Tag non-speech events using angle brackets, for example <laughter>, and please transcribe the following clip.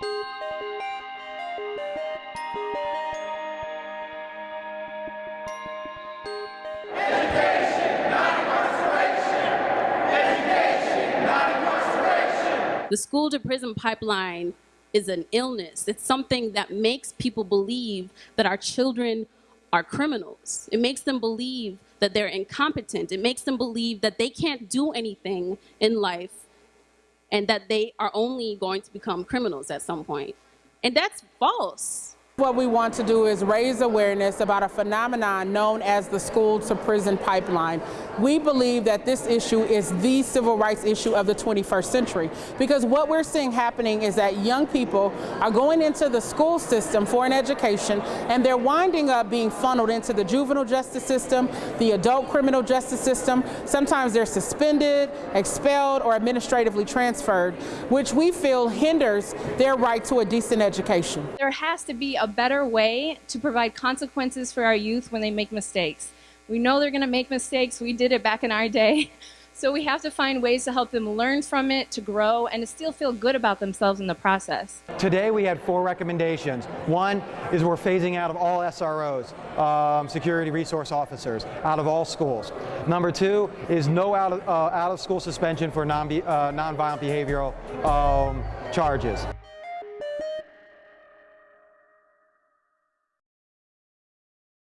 The school to prison pipeline is an illness. It's something that makes people believe that our children are criminals. It makes them believe that they're incompetent. It makes them believe that they can't do anything in life and that they are only going to become criminals at some point. And that's false. What we want to do is raise awareness about a phenomenon known as the school to prison pipeline. We believe that this issue is the civil rights issue of the 21st century because what we're seeing happening is that young people are going into the school system for an education and they're winding up being funneled into the juvenile justice system, the adult criminal justice system. Sometimes they're suspended, expelled, or administratively transferred, which we feel hinders their right to a decent education. There has to be a a better way to provide consequences for our youth when they make mistakes. We know they're going to make mistakes. We did it back in our day. <laughs> So we have to find ways to help them learn from it, to grow, and to still feel good about themselves in the process. Today we had four recommendations. One is we're phasing out of all SROs, um, security resource officers, out of all schools. Number two is no out of, uh, out of school suspension for non, uh, nonviolent behavioral um, charges.